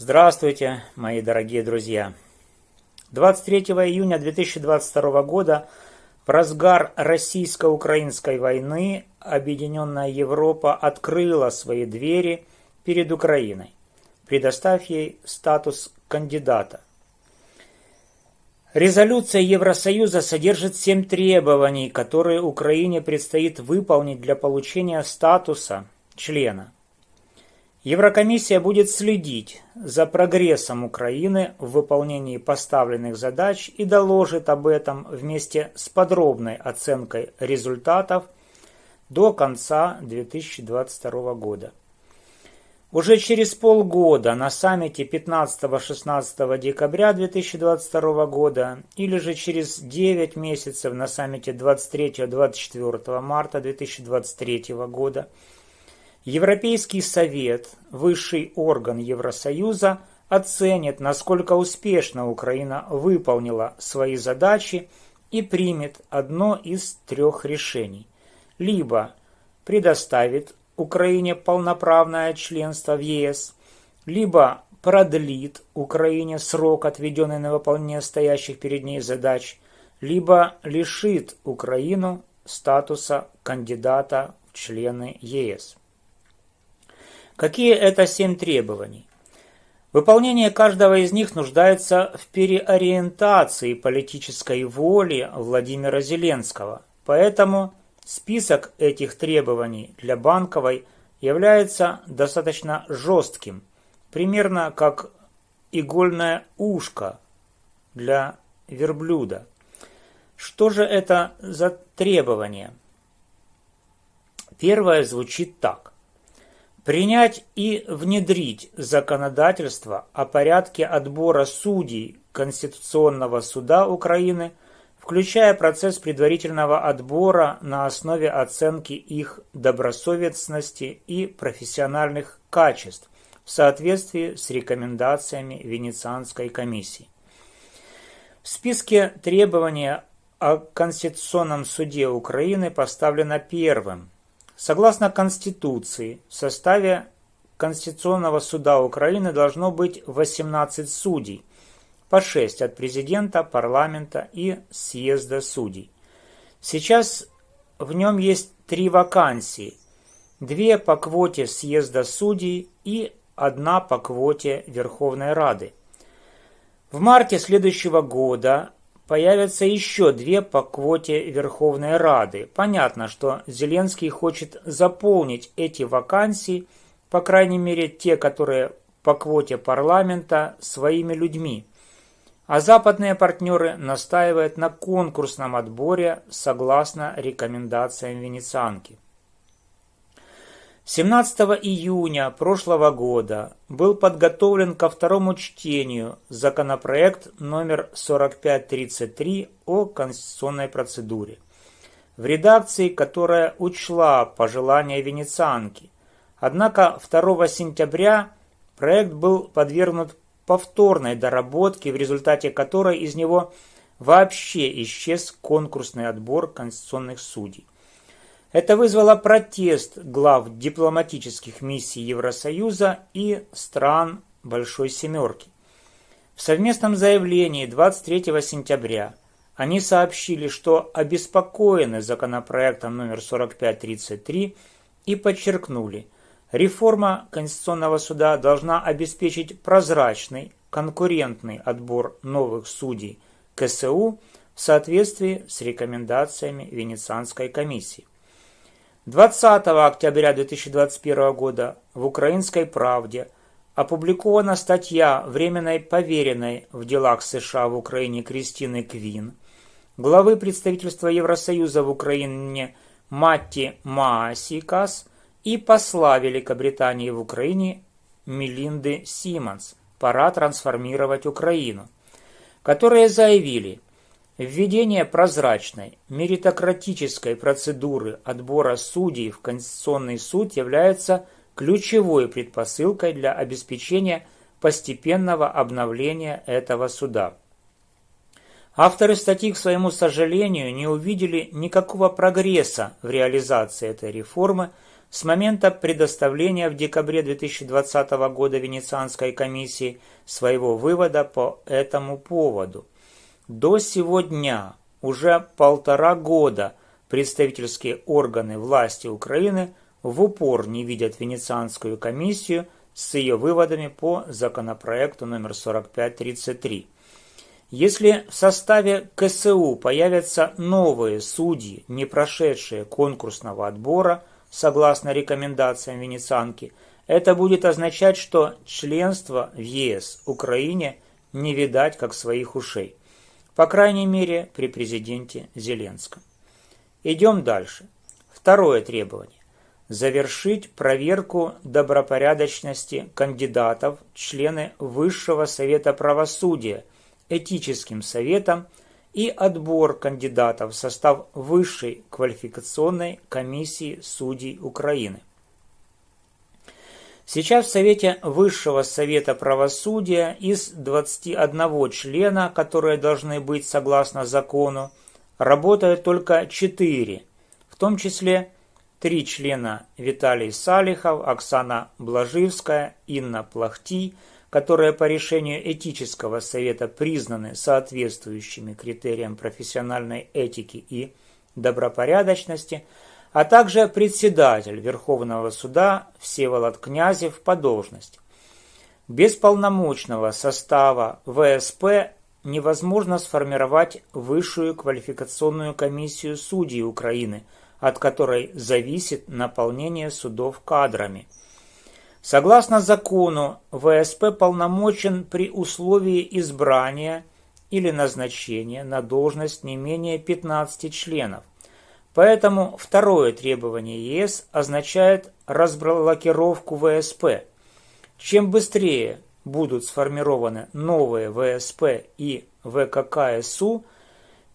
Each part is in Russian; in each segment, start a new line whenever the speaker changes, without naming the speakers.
Здравствуйте, мои дорогие друзья! 23 июня 2022 года в разгар российско-украинской войны Объединенная Европа открыла свои двери перед Украиной, предоставив ей статус кандидата. Резолюция Евросоюза содержит семь требований, которые Украине предстоит выполнить для получения статуса члена – Еврокомиссия будет следить за прогрессом Украины в выполнении поставленных задач и доложит об этом вместе с подробной оценкой результатов до конца 2022 года. Уже через полгода на саммите 15-16 декабря 2022 года или же через 9 месяцев на саммите 23-24 марта 2023 года – Европейский совет, высший орган Евросоюза, оценит, насколько успешно Украина выполнила свои задачи и примет одно из трех решений. Либо предоставит Украине полноправное членство в ЕС, либо продлит Украине срок, отведенный на выполнение стоящих перед ней задач, либо лишит Украину статуса кандидата в члены ЕС. Какие это семь требований? Выполнение каждого из них нуждается в переориентации политической воли Владимира Зеленского. Поэтому список этих требований для Банковой является достаточно жестким, примерно как игольное ушко для верблюда. Что же это за требования? Первое звучит так. Принять и внедрить законодательство о порядке отбора судей Конституционного суда Украины, включая процесс предварительного отбора на основе оценки их добросовестности и профессиональных качеств в соответствии с рекомендациями Венецианской комиссии. В списке требований о Конституционном суде Украины поставлено первым – Согласно Конституции, в составе Конституционного суда Украины должно быть 18 судей, по 6 от президента, парламента и съезда судей. Сейчас в нем есть три вакансии, две по квоте съезда судей и одна по квоте Верховной Рады. В марте следующего года Появятся еще две по квоте Верховной Рады. Понятно, что Зеленский хочет заполнить эти вакансии, по крайней мере те, которые по квоте парламента, своими людьми. А западные партнеры настаивают на конкурсном отборе согласно рекомендациям венецианки. 17 июня прошлого года был подготовлен ко второму чтению законопроект номер 4533 о конституционной процедуре. В редакции, которая учла пожелания венецианки. Однако 2 сентября проект был подвергнут повторной доработке, в результате которой из него вообще исчез конкурсный отбор конституционных судей. Это вызвало протест глав дипломатических миссий Евросоюза и стран Большой Семерки. В совместном заявлении 23 сентября они сообщили, что обеспокоены законопроектом номер 4533 и подчеркнули, реформа Конституционного суда должна обеспечить прозрачный, конкурентный отбор новых судей КСУ в соответствии с рекомендациями Венецианской комиссии. 20 октября 2021 года в «Украинской правде» опубликована статья временной поверенной в делах США в Украине Кристины Квин, главы представительства Евросоюза в Украине Матти Маасикас и посла Великобритании в Украине Мелинды Симмонс «Пора трансформировать Украину», которые заявили – Введение прозрачной, меритократической процедуры отбора судей в Конституционный суд является ключевой предпосылкой для обеспечения постепенного обновления этого суда. Авторы статьи, к своему сожалению, не увидели никакого прогресса в реализации этой реформы, с момента предоставления в декабре 2020 года Венецианской комиссии своего вывода по этому поводу. До сегодня уже полтора года представительские органы власти Украины в упор не видят Венецианскую комиссию с ее выводами по законопроекту номер 4533. Если в составе КСУ появятся новые судьи, не прошедшие конкурсного отбора, согласно рекомендациям Венецианки, это будет означать, что членство в ЕС Украине не видать как своих ушей. По крайней мере, при президенте Зеленском. Идем дальше. Второе требование. Завершить проверку добропорядочности кандидатов члены Высшего Совета Правосудия – этическим советом и отбор кандидатов в состав Высшей квалификационной комиссии судей Украины. Сейчас в Совете Высшего Совета Правосудия из 21 члена, которые должны быть согласно закону, работают только 4, в том числе три члена Виталий Салихов, Оксана Блаживская, Инна Плахти – которые по решению этического совета признаны соответствующими критериям профессиональной этики и добропорядочности, а также председатель Верховного суда Всеволод Князев по должности. Без полномочного состава ВСП невозможно сформировать высшую квалификационную комиссию судей Украины, от которой зависит наполнение судов кадрами – Согласно закону, ВСП полномочен при условии избрания или назначения на должность не менее 15 членов. Поэтому второе требование ЕС означает разблокировку ВСП. Чем быстрее будут сформированы новые ВСП и ВККСУ,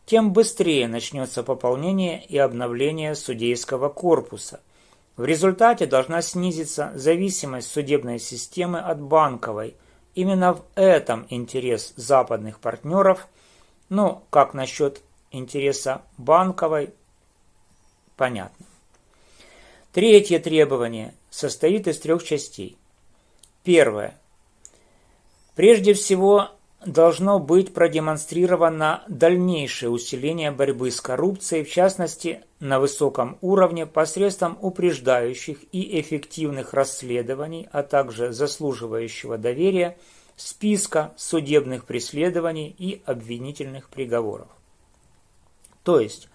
тем быстрее начнется пополнение и обновление судейского корпуса – в результате должна снизиться зависимость судебной системы от банковой. Именно в этом интерес западных партнеров, ну, как насчет интереса банковой, понятно. Третье требование состоит из трех частей. Первое. Прежде всего, должно быть продемонстрировано дальнейшее усиление борьбы с коррупцией, в частности, на высоком уровне посредством упреждающих и эффективных расследований, а также заслуживающего доверия списка судебных преследований и обвинительных приговоров. То есть,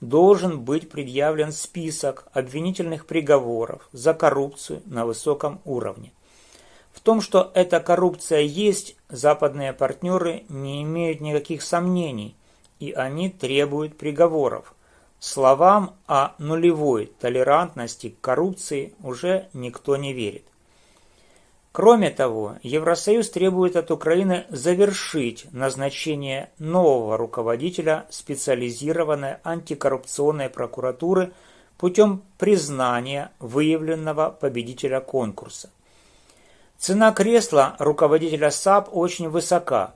должен быть предъявлен список обвинительных приговоров за коррупцию на высоком уровне. В том, что эта коррупция есть, западные партнеры не имеют никаких сомнений, и они требуют приговоров. Словам о нулевой толерантности к коррупции уже никто не верит. Кроме того, Евросоюз требует от Украины завершить назначение нового руководителя специализированной антикоррупционной прокуратуры путем признания выявленного победителя конкурса. Цена кресла руководителя САП очень высока.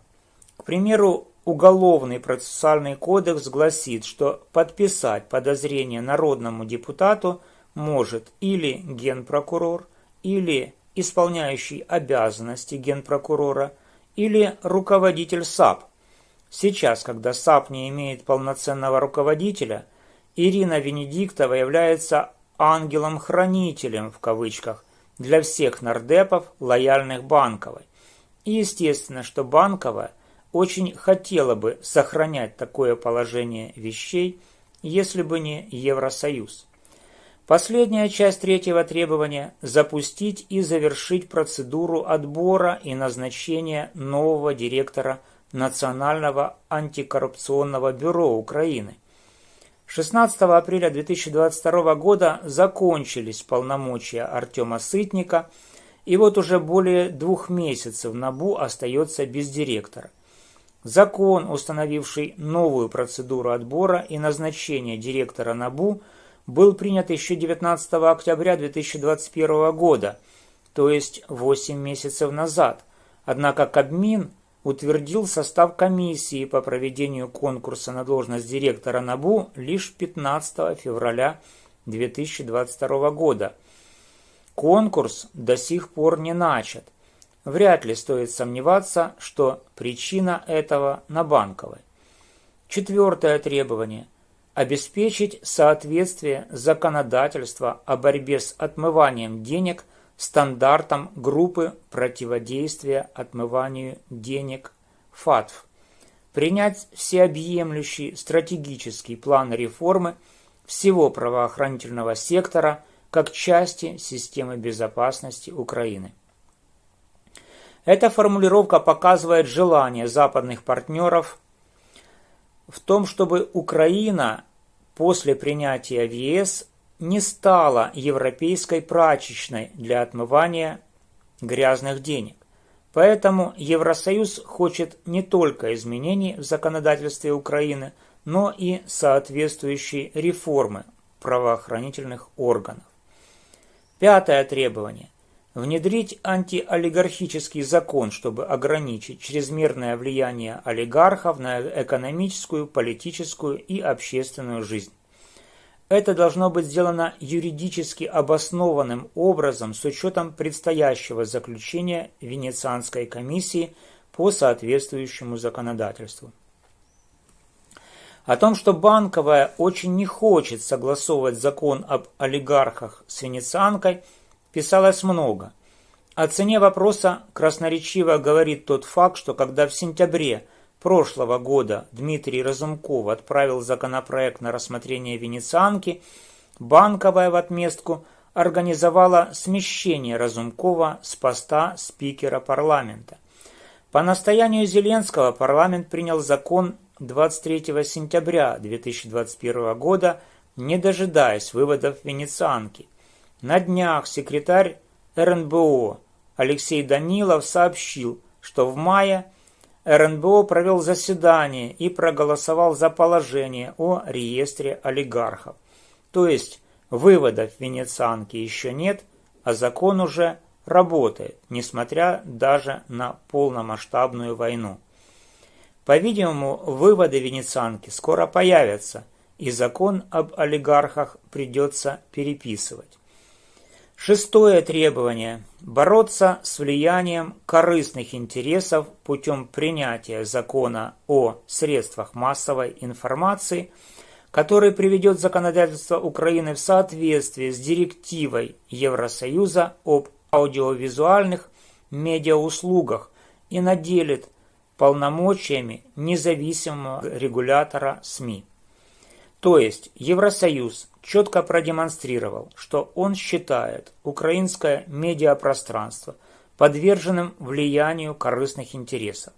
К примеру, Уголовный процессуальный кодекс гласит, что подписать подозрение народному депутату может или генпрокурор, или исполняющий обязанности генпрокурора, или руководитель САП. Сейчас, когда САП не имеет полноценного руководителя, Ирина Венедиктова является «ангелом-хранителем» в кавычках для всех нардепов, лояльных Банковой. И естественно, что Банковая очень хотела бы сохранять такое положение вещей, если бы не Евросоюз. Последняя часть третьего требования – запустить и завершить процедуру отбора и назначения нового директора Национального антикоррупционного бюро Украины. 16 апреля 2022 года закончились полномочия Артема Сытника, и вот уже более двух месяцев НАБУ остается без директора. Закон, установивший новую процедуру отбора и назначения директора НАБУ, был принят еще 19 октября 2021 года, то есть 8 месяцев назад. Однако Кабмин утвердил состав комиссии по проведению конкурса на должность директора НАБУ лишь 15 февраля 2022 года. Конкурс до сих пор не начат. Вряд ли стоит сомневаться, что причина этого на банковой. Четвертое требование – обеспечить соответствие законодательства о борьбе с отмыванием денег стандартам группы противодействия отмыванию денег ФАТФ. Принять всеобъемлющий стратегический план реформы всего правоохранительного сектора как части системы безопасности Украины. Эта формулировка показывает желание западных партнеров в том, чтобы Украина после принятия в ЕС не стала европейской прачечной для отмывания грязных денег. Поэтому Евросоюз хочет не только изменений в законодательстве Украины, но и соответствующей реформы правоохранительных органов. Пятое требование внедрить антиолигархический закон, чтобы ограничить чрезмерное влияние олигархов на экономическую, политическую и общественную жизнь. Это должно быть сделано юридически обоснованным образом с учетом предстоящего заключения Венецианской комиссии по соответствующему законодательству. О том, что Банковая очень не хочет согласовывать закон об олигархах с Венецианкой – писалось много. О цене вопроса красноречиво говорит тот факт, что когда в сентябре прошлого года Дмитрий Разумков отправил законопроект на рассмотрение Венецианки, Банковая в отместку организовала смещение Разумкова с поста спикера парламента. По настоянию Зеленского парламент принял закон 23 сентября 2021 года, не дожидаясь выводов Венецианки. На днях секретарь РНБО Алексей Данилов сообщил, что в мае РНБО провел заседание и проголосовал за положение о реестре олигархов. То есть выводов Венецианки еще нет, а закон уже работает, несмотря даже на полномасштабную войну. По-видимому, выводы Венецианки скоро появятся, и закон об олигархах придется переписывать. Шестое требование – бороться с влиянием корыстных интересов путем принятия закона о средствах массовой информации, который приведет законодательство Украины в соответствие с директивой Евросоюза об аудиовизуальных медиауслугах и наделит полномочиями независимого регулятора СМИ. То есть Евросоюз четко продемонстрировал, что он считает украинское медиапространство подверженным влиянию корыстных интересов,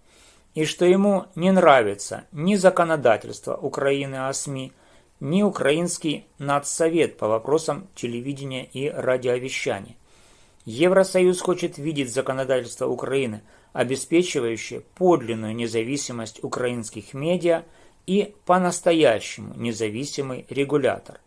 и что ему не нравится ни законодательство Украины о СМИ, ни Украинский нацсовет по вопросам телевидения и радиовещания. Евросоюз хочет видеть законодательство Украины, обеспечивающее подлинную независимость украинских медиа и по-настоящему независимый регулятор.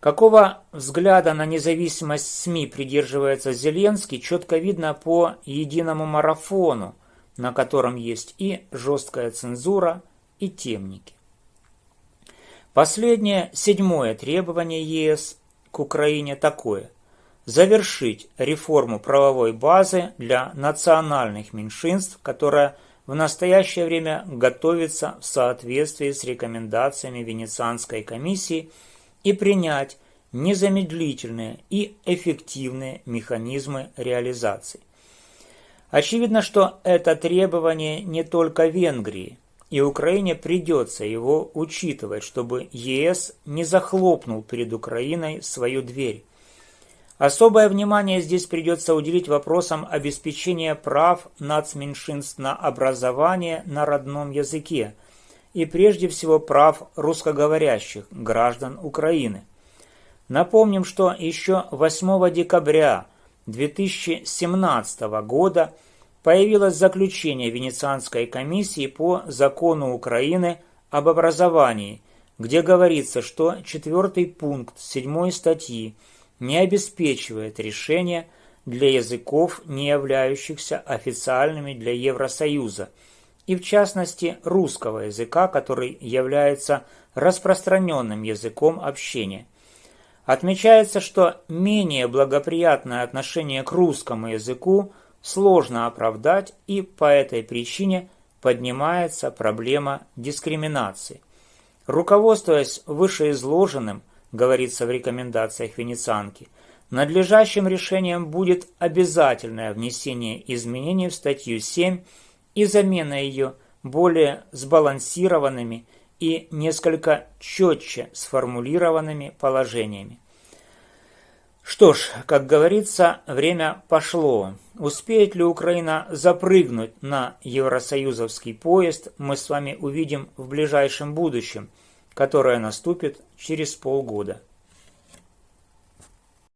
Какого взгляда на независимость СМИ придерживается Зеленский, четко видно по единому марафону, на котором есть и жесткая цензура, и темники. Последнее, седьмое требование ЕС к Украине такое – завершить реформу правовой базы для национальных меньшинств, которая в настоящее время готовится в соответствии с рекомендациями Венецианской комиссии – и принять незамедлительные и эффективные механизмы реализации. Очевидно, что это требование не только Венгрии, и Украине придется его учитывать, чтобы ЕС не захлопнул перед Украиной свою дверь. Особое внимание здесь придется уделить вопросам обеспечения прав нацменьшинств на образование на родном языке – и прежде всего прав русскоговорящих граждан Украины. Напомним, что еще 8 декабря 2017 года появилось заключение Венецианской комиссии по закону Украины об образовании, где говорится, что четвертый пункт 7 статьи не обеспечивает решение для языков, не являющихся официальными для Евросоюза – и в частности русского языка, который является распространенным языком общения. Отмечается, что менее благоприятное отношение к русскому языку сложно оправдать и по этой причине поднимается проблема дискриминации. Руководствуясь вышеизложенным, говорится в рекомендациях Венецианки, надлежащим решением будет обязательное внесение изменений в статью 7 и замена ее более сбалансированными и несколько четче сформулированными положениями. Что ж, как говорится, время пошло. Успеет ли Украина запрыгнуть на евросоюзовский поезд, мы с вами увидим в ближайшем будущем, которое наступит через полгода.